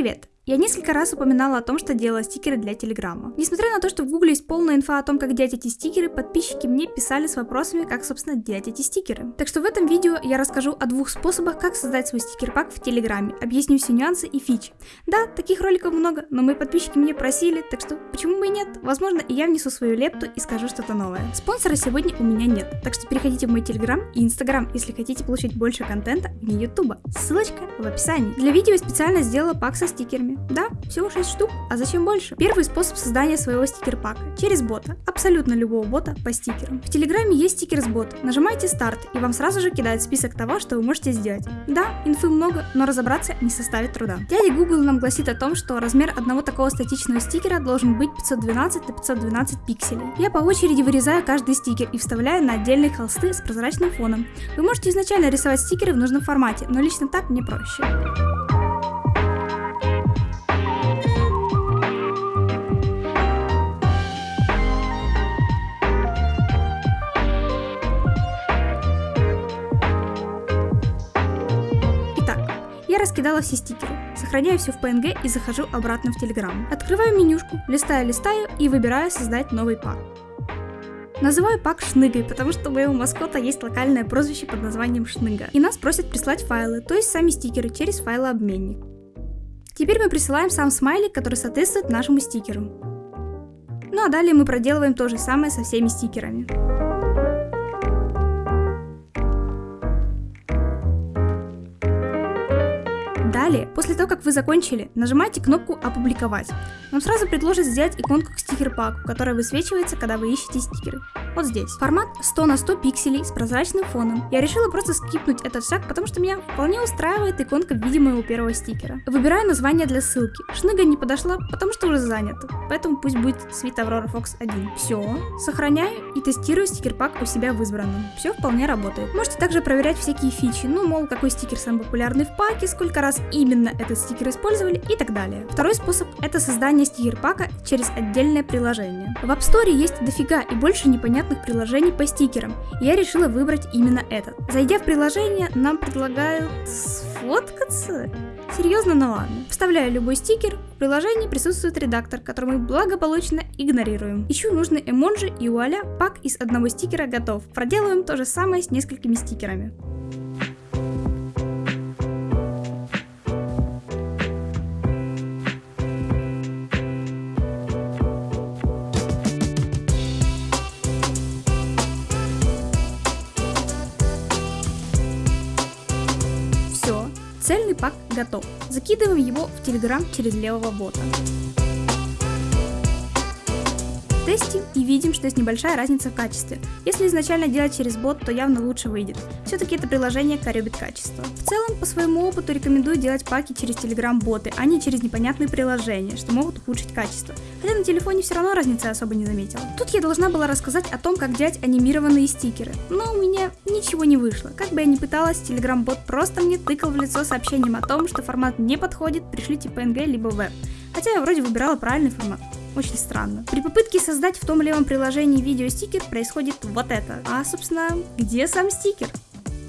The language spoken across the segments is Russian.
Привет! Я несколько раз упоминала о том, что делала стикеры для Телеграма. Несмотря на то, что в Гугле есть полная инфа о том, как делать эти стикеры, подписчики мне писали с вопросами, как, собственно, делать эти стикеры. Так что в этом видео я расскажу о двух способах, как создать свой стикер-пак в Телеграме, объясню все нюансы и фичи. Да, таких роликов много, но мои подписчики мне просили, так что почему бы и нет? Возможно, и я внесу свою лепту и скажу что-то новое. Спонсора сегодня у меня нет, так что переходите в мой Телеграм и Инстаграм, если хотите получить больше контента вне Ютуба. Ссылочка в описании. Для видео я специально сделала пак со стикерами. Да, всего 6 штук, а зачем больше? Первый способ создания своего стикер-пака через бота, абсолютно любого бота по стикерам. В Телеграме есть стикер с бота, нажимаете старт и вам сразу же кидает список того, что вы можете сделать. Да, инфы много, но разобраться не составит труда. Дядя Google нам гласит о том, что размер одного такого статичного стикера должен быть 512 на 512 пикселей. Я по очереди вырезаю каждый стикер и вставляю на отдельные холсты с прозрачным фоном. Вы можете изначально рисовать стикеры в нужном формате, но лично так мне проще. Я раскидала все стикеры, сохраняю все в PNG и захожу обратно в Telegram. Открываю менюшку, листаю, листаю и выбираю создать новый пак. Называю пак Шныгой, потому что у моего маскота есть локальное прозвище под названием Шныга. И нас просят прислать файлы, то есть сами стикеры через файлообменник. Теперь мы присылаем сам смайлик, который соответствует нашему стикеру. Ну а далее мы проделываем то же самое со всеми стикерами. Далее, после того, как вы закончили, нажимаете кнопку «Опубликовать». Вам сразу предложат сделать иконку к стикер-паку, которая высвечивается, когда вы ищете стикеры. Вот здесь. Формат 100 на 100 пикселей с прозрачным фоном. Я решила просто скипнуть этот шаг, потому что меня вполне устраивает иконка в виде моего первого стикера. Выбираю название для ссылки. Шныга не подошла, потому что уже занята. Поэтому пусть будет Sweet Aurora Fox 1. Все. Сохраняю и тестирую стикер-пак у себя в избранном. Все вполне работает. Можете также проверять всякие фичи. Ну, мол, какой стикер самый популярный в паке, сколько раз именно этот стикер использовали и так далее. Второй способ это создание стикер-пака через отдельное приложение. В App Store есть дофига и больше непонятных приложений по стикерам. Я решила выбрать именно этот. Зайдя в приложение, нам предлагают сфоткаться? Серьезно, ну ладно. Вставляю любой стикер, в приложении присутствует редактор, который мы благополучно игнорируем. Ищу нужный эмоджи и вуаля, пак из одного стикера готов. Проделываем то же самое с несколькими стикерами. Цельный пак готов. Закидываем его в Telegram через левого бота. Тестим и видим, что есть небольшая разница в качестве. Если изначально делать через бот, то явно лучше выйдет. Все-таки это приложение коребит качество. В целом, по своему опыту рекомендую делать паки через Telegram боты, а не через непонятные приложения, что могут ухудшить качество. Хотя на телефоне все равно разницы особо не заметила. Тут я должна была рассказать о том, как делать анимированные стикеры, но у меня ничего не вышло. Как бы я ни пыталась, Telegram бот просто мне тыкал в лицо сообщением о том, что формат не подходит, пришлите PNG либо веб. Хотя я вроде выбирала правильный формат. Очень странно. При попытке создать в том левом приложении видеостикер происходит вот это. А, собственно, где сам стикер?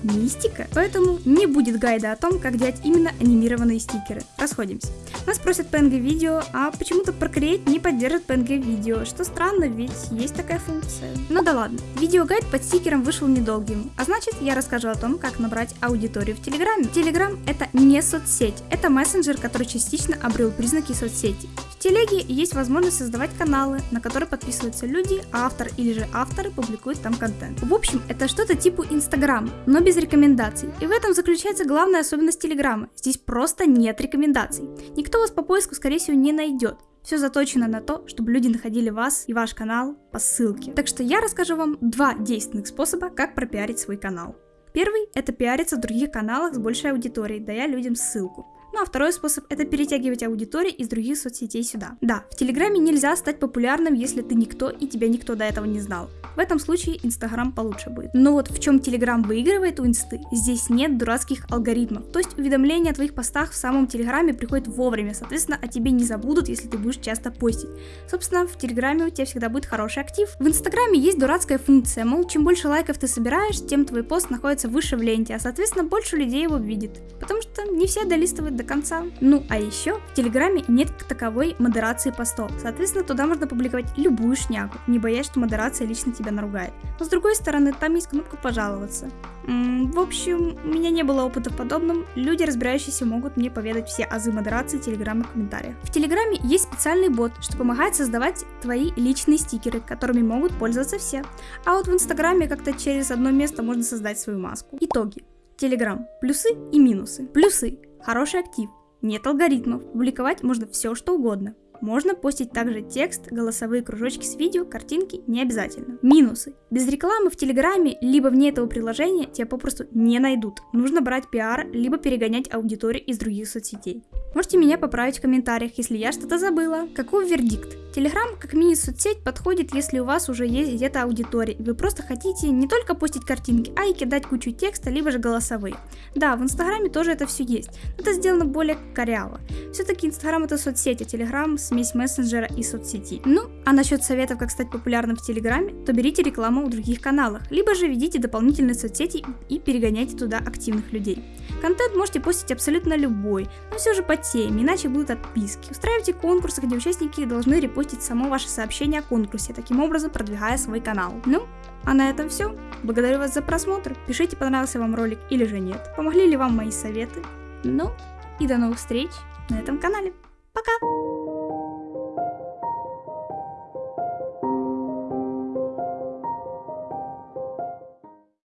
мистика, поэтому не будет гайда о том, как делать именно анимированные стикеры. Расходимся. Нас просят PNG видео, а почему-то Procreate не поддержит PNG видео, что странно, ведь есть такая функция. Ну да ладно, видеогайд под стикером вышел недолгим, а значит я расскажу о том, как набрать аудиторию в Телеграме. Телеграм это не соцсеть, это мессенджер, который частично обрел признаки соцсети. Телеге есть возможность создавать каналы, на которые подписываются люди, а автор или же авторы публикуют там контент. В общем, это что-то типа Инстаграма, но без рекомендаций. И в этом заключается главная особенность Телеграма. Здесь просто нет рекомендаций. Никто вас по поиску, скорее всего, не найдет. Все заточено на то, чтобы люди находили вас и ваш канал по ссылке. Так что я расскажу вам два действенных способа, как пропиарить свой канал. Первый – это пиариться в других каналах с большей аудиторией, дая людям ссылку. Ну а второй способ это перетягивать аудиторию из других соцсетей сюда. Да, в Телеграме нельзя стать популярным, если ты никто и тебя никто до этого не знал. В этом случае Инстаграм получше будет. Но вот в чем Телеграм выигрывает у Инсты, здесь нет дурацких алгоритмов. То есть уведомления о твоих постах в самом Телеграме приходят вовремя, соответственно, о тебе не забудут, если ты будешь часто постить. Собственно, в Телеграме у тебя всегда будет хороший актив. В Инстаграме есть дурацкая функция, мол, чем больше лайков ты собираешь, тем твой пост находится выше в ленте, а соответственно больше людей его видит. Потому что не все долистывают до конца. Ну а еще в Телеграме нет таковой модерации постов, соответственно туда можно публиковать любую шнягу, не боясь, что модерация лично тебя наругает. Но с другой стороны, там есть кнопка пожаловаться. М -м, в общем, у меня не было опыта в подобном, люди, разбирающиеся, могут мне поведать все азы модерации Телеграма в комментариях. В Телеграме есть специальный бот, что помогает создавать твои личные стикеры, которыми могут пользоваться все. А вот в Инстаграме как-то через одно место можно создать свою маску. Итоги. Телеграм. Плюсы и минусы. Плюсы. Хороший актив. Нет алгоритмов. Публиковать можно все, что угодно. Можно постить также текст, голосовые кружочки с видео, картинки не обязательно. Минусы. Без рекламы в Телеграме, либо вне этого приложения тебя попросту не найдут. Нужно брать пиар, либо перегонять аудиторию из других соцсетей. Можете меня поправить в комментариях, если я что-то забыла. Каков вердикт? Телеграм как мини-соцсеть подходит, если у вас уже есть где-то аудитория, и вы просто хотите не только постить картинки, а и кидать кучу текста, либо же голосовые. Да, в Инстаграме тоже это все есть, но это сделано более коряво. Все-таки Инстаграм это соцсеть, а Телеграм смесь мессенджера и соцсети. Ну, а насчет советов, как стать популярным в Телеграме, то берите рекламу в других каналах, либо же ведите дополнительные соцсети и перегоняйте туда активных людей. Контент можете постить абсолютно любой, но все же по теме, иначе будут отписки. Устраивайте конкурсы, где участники должны репостить само ваше сообщение о конкурсе, таким образом продвигая свой канал. Ну, а на этом все. Благодарю вас за просмотр. Пишите, понравился вам ролик или же нет. Помогли ли вам мои советы. Ну, и до новых встреч на этом канале. Пока!